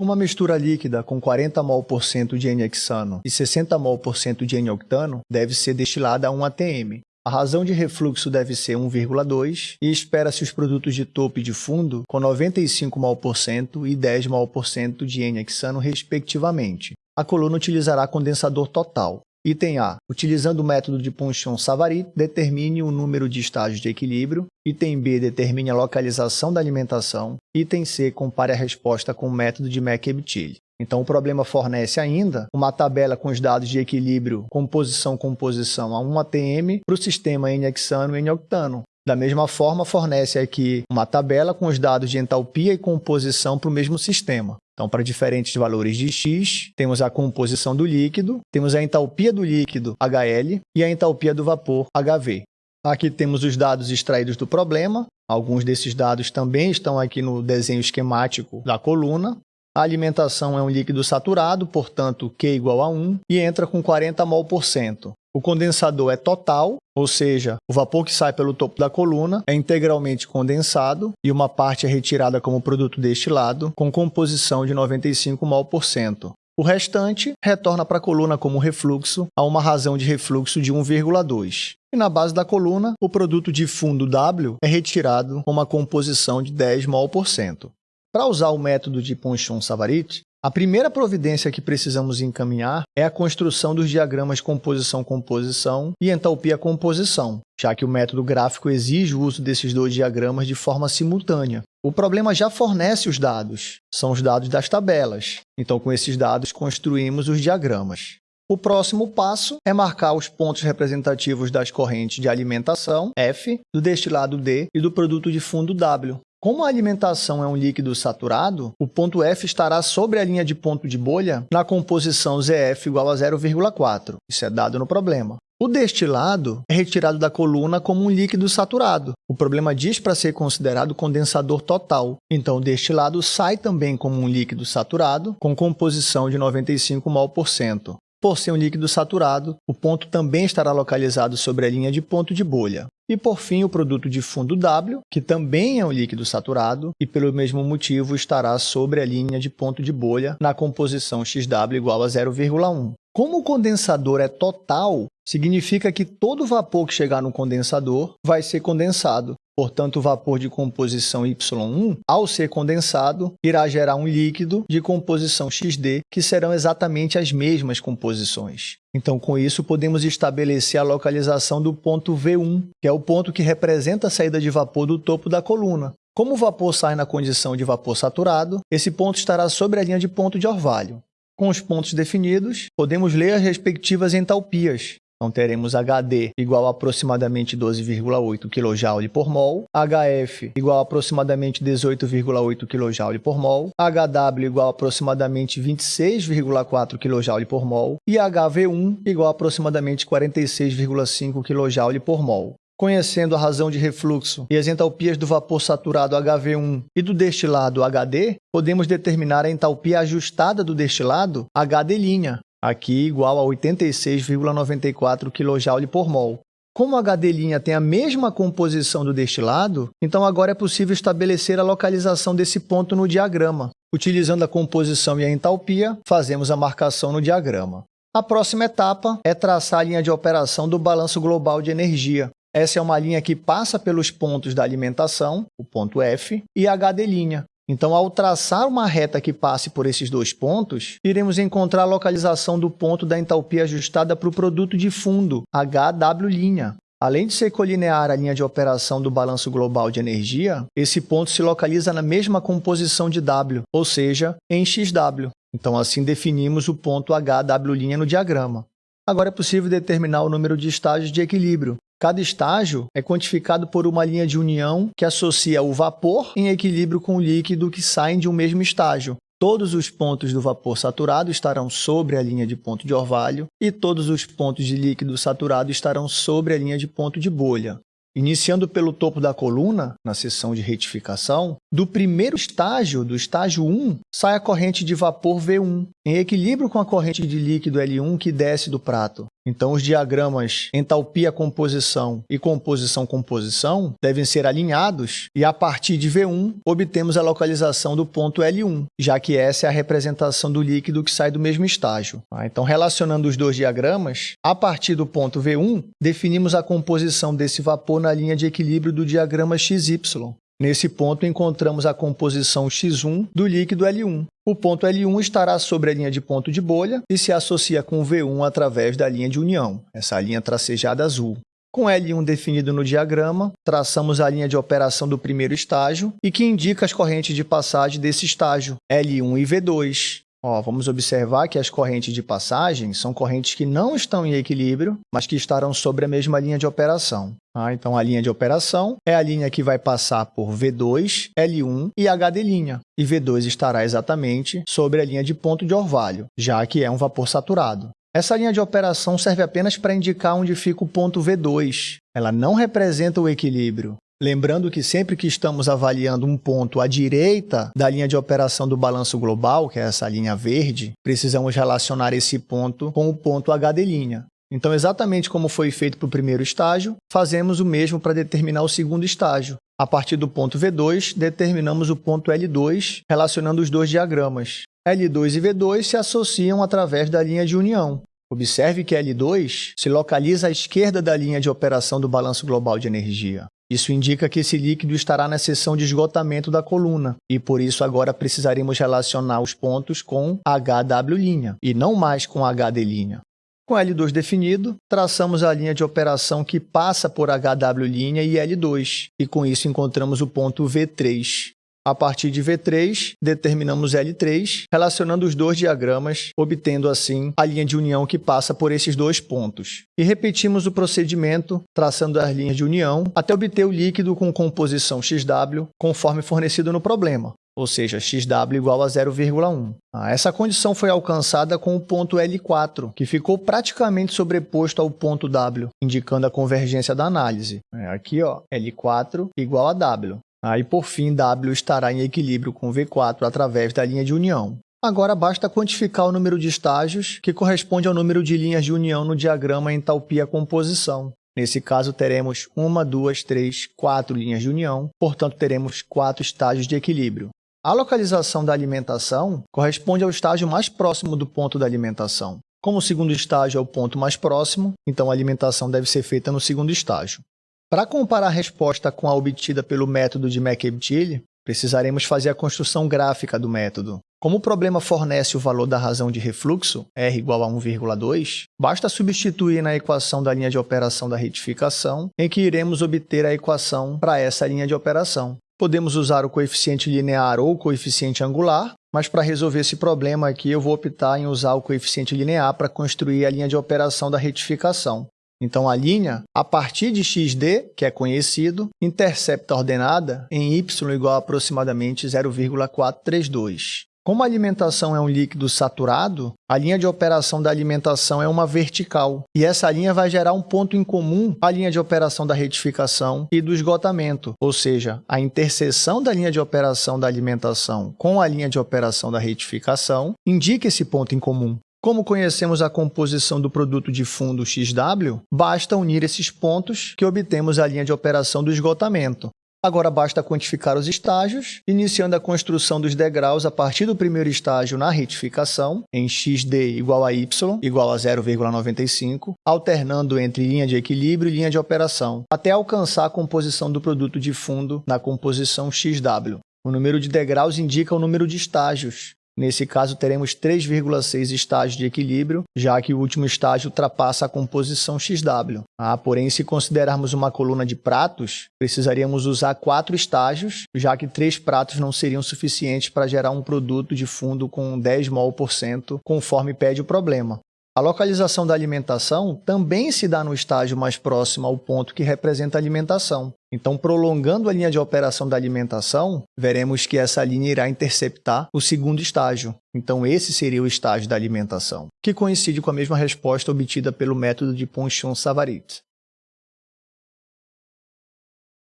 Uma mistura líquida com 40 mol por cento de N-hexano e 60 mol por cento de N-octano deve ser destilada a 1 atm. A razão de refluxo deve ser 1,2 e espera-se os produtos de topo e de fundo com 95 mol por cento e 10 mol por cento de N-hexano respectivamente. A coluna utilizará condensador total. Item A. Utilizando o método de Ponchon-Savary, determine o número de estágios de equilíbrio. Item B. Determine a localização da alimentação. Item C. Compare a resposta com o método de McEbtile. Então, o problema fornece ainda uma tabela com os dados de equilíbrio composição-composição a 1 ATM para o sistema N-hexano e N-octano. Da mesma forma, fornece aqui uma tabela com os dados de entalpia e composição para o mesmo sistema. Então, para diferentes valores de X, temos a composição do líquido, temos a entalpia do líquido, HL, e a entalpia do vapor, HV. Aqui temos os dados extraídos do problema. Alguns desses dados também estão aqui no desenho esquemático da coluna. A alimentação é um líquido saturado, portanto, Q igual a 1, e entra com 40 mol por cento. O condensador é total, ou seja, o vapor que sai pelo topo da coluna é integralmente condensado e uma parte é retirada como produto destilado, com composição de 95 mol por cento. O restante retorna para a coluna como refluxo, a uma razão de refluxo de 1,2. E na base da coluna, o produto de fundo W é retirado com uma composição de 10 mol por cento. Para usar o método de Ponchon-Savarit, a primeira providência que precisamos encaminhar é a construção dos diagramas composição-composição e entalpia-composição, já que o método gráfico exige o uso desses dois diagramas de forma simultânea. O problema já fornece os dados, são os dados das tabelas. Então, com esses dados, construímos os diagramas. O próximo passo é marcar os pontos representativos das correntes de alimentação, F, do destilado D e do produto de fundo W, como a alimentação é um líquido saturado, o ponto F estará sobre a linha de ponto de bolha na composição ZF igual a 0,4. Isso é dado no problema. O destilado é retirado da coluna como um líquido saturado. O problema diz para ser considerado condensador total. Então, o destilado sai também como um líquido saturado com composição de 95 mol por cento. Por ser um líquido saturado, o ponto também estará localizado sobre a linha de ponto de bolha. E, por fim, o produto de fundo W, que também é um líquido saturado e, pelo mesmo motivo, estará sobre a linha de ponto de bolha na composição XW igual a 0,1. Como o condensador é total, significa que todo vapor que chegar no condensador vai ser condensado. Portanto, o vapor de composição Y1, ao ser condensado, irá gerar um líquido de composição XD, que serão exatamente as mesmas composições. Então, com isso, podemos estabelecer a localização do ponto V1, que é o ponto que representa a saída de vapor do topo da coluna. Como o vapor sai na condição de vapor saturado, esse ponto estará sobre a linha de ponto de orvalho. Com os pontos definidos, podemos ler as respectivas entalpias. Então, teremos HD igual a aproximadamente 12,8 kJ por mol, HF igual a aproximadamente 18,8 kJ por mol, HW igual a aproximadamente 26,4 kJ por mol e HV1 igual a aproximadamente 46,5 kJ por mol. Conhecendo a razão de refluxo e as entalpias do vapor saturado HV1 e do destilado HD, podemos determinar a entalpia ajustada do destilado HD', aqui igual a 86,94 kJ por mol. Como a HD' tem a mesma composição do destilado, então agora é possível estabelecer a localização desse ponto no diagrama. Utilizando a composição e a entalpia, fazemos a marcação no diagrama. A próxima etapa é traçar a linha de operação do balanço global de energia, essa é uma linha que passa pelos pontos da alimentação, o ponto F, e a HD'. Então, ao traçar uma reta que passe por esses dois pontos, iremos encontrar a localização do ponto da entalpia ajustada para o produto de fundo, HW'. Além de ser colinear a linha de operação do balanço global de energia, esse ponto se localiza na mesma composição de W, ou seja, em XW. Então, assim definimos o ponto HW' no diagrama. Agora é possível determinar o número de estágios de equilíbrio, Cada estágio é quantificado por uma linha de união que associa o vapor em equilíbrio com o líquido que saem de um mesmo estágio. Todos os pontos do vapor saturado estarão sobre a linha de ponto de orvalho e todos os pontos de líquido saturado estarão sobre a linha de ponto de bolha. Iniciando pelo topo da coluna, na seção de retificação, do primeiro estágio, do estágio 1, sai a corrente de vapor V1, em equilíbrio com a corrente de líquido L1 que desce do prato. Então, os diagramas entalpia-composição e composição-composição devem ser alinhados e, a partir de V1, obtemos a localização do ponto L1, já que essa é a representação do líquido que sai do mesmo estágio. Tá? Então, relacionando os dois diagramas, a partir do ponto V1, definimos a composição desse vapor na linha de equilíbrio do diagrama XY. Nesse ponto, encontramos a composição X1 do líquido L1. O ponto L1 estará sobre a linha de ponto de bolha e se associa com V1 através da linha de união, essa linha tracejada azul. Com L1 definido no diagrama, traçamos a linha de operação do primeiro estágio e que indica as correntes de passagem desse estágio, L1 e V2. Ó, vamos observar que as correntes de passagem são correntes que não estão em equilíbrio, mas que estarão sobre a mesma linha de operação. Ah, então, a linha de operação é a linha que vai passar por V2, L1 e HD', e V2 estará exatamente sobre a linha de ponto de orvalho, já que é um vapor saturado. Essa linha de operação serve apenas para indicar onde fica o ponto V2. Ela não representa o equilíbrio. Lembrando que sempre que estamos avaliando um ponto à direita da linha de operação do balanço global, que é essa linha verde, precisamos relacionar esse ponto com o ponto HD'. Então, exatamente como foi feito para o primeiro estágio, fazemos o mesmo para determinar o segundo estágio. A partir do ponto V2, determinamos o ponto L2, relacionando os dois diagramas. L2 e V2 se associam através da linha de união. Observe que L2 se localiza à esquerda da linha de operação do balanço global de energia. Isso indica que esse líquido estará na seção de esgotamento da coluna, e por isso agora precisaremos relacionar os pontos com HW' e não mais com HD'. Com L2 definido, traçamos a linha de operação que passa por HW' e L2, e com isso encontramos o ponto V3. A partir de V3, determinamos L3, relacionando os dois diagramas, obtendo assim a linha de união que passa por esses dois pontos. E repetimos o procedimento, traçando as linhas de união, até obter o líquido com composição XW, conforme fornecido no problema ou seja, XW igual a 0,1. Ah, essa condição foi alcançada com o ponto L4, que ficou praticamente sobreposto ao ponto W, indicando a convergência da análise. É, aqui, ó, L4 igual a W. Aí, por fim, W estará em equilíbrio com V4 através da linha de união. Agora basta quantificar o número de estágios, que corresponde ao número de linhas de união no diagrama entalpia-composição. Nesse caso, teremos uma, duas, três, quatro linhas de união, portanto, teremos quatro estágios de equilíbrio. A localização da alimentação corresponde ao estágio mais próximo do ponto da alimentação. Como o segundo estágio é o ponto mais próximo, então a alimentação deve ser feita no segundo estágio. Para comparar a resposta com a obtida pelo método de McEbtile, precisaremos fazer a construção gráfica do método. Como o problema fornece o valor da razão de refluxo, R igual a 1,2, basta substituir na equação da linha de operação da retificação, em que iremos obter a equação para essa linha de operação. Podemos usar o coeficiente linear ou o coeficiente angular, mas para resolver esse problema aqui eu vou optar em usar o coeficiente linear para construir a linha de operação da retificação. Então, a linha, a partir de xd, que é conhecido, intercepta a ordenada em y igual a aproximadamente 0,432. Como a alimentação é um líquido saturado, a linha de operação da alimentação é uma vertical, e essa linha vai gerar um ponto em comum à linha de operação da retificação e do esgotamento, ou seja, a interseção da linha de operação da alimentação com a linha de operação da retificação indica esse ponto em comum. Como conhecemos a composição do produto de fundo XW, basta unir esses pontos que obtemos a linha de operação do esgotamento. Agora basta quantificar os estágios, iniciando a construção dos degraus a partir do primeiro estágio na retificação, em xd igual a y igual a 0,95, alternando entre linha de equilíbrio e linha de operação, até alcançar a composição do produto de fundo na composição XW. O número de degraus indica o número de estágios, Nesse caso, teremos 3,6 estágios de equilíbrio, já que o último estágio ultrapassa a composição XW. Ah, porém, se considerarmos uma coluna de pratos, precisaríamos usar quatro estágios, já que três pratos não seriam suficientes para gerar um produto de fundo com 10 mol por cento, conforme pede o problema. A localização da alimentação também se dá no estágio mais próximo ao ponto que representa a alimentação. Então, prolongando a linha de operação da alimentação, veremos que essa linha irá interceptar o segundo estágio. Então, esse seria o estágio da alimentação, que coincide com a mesma resposta obtida pelo método de Ponchon-Savarit.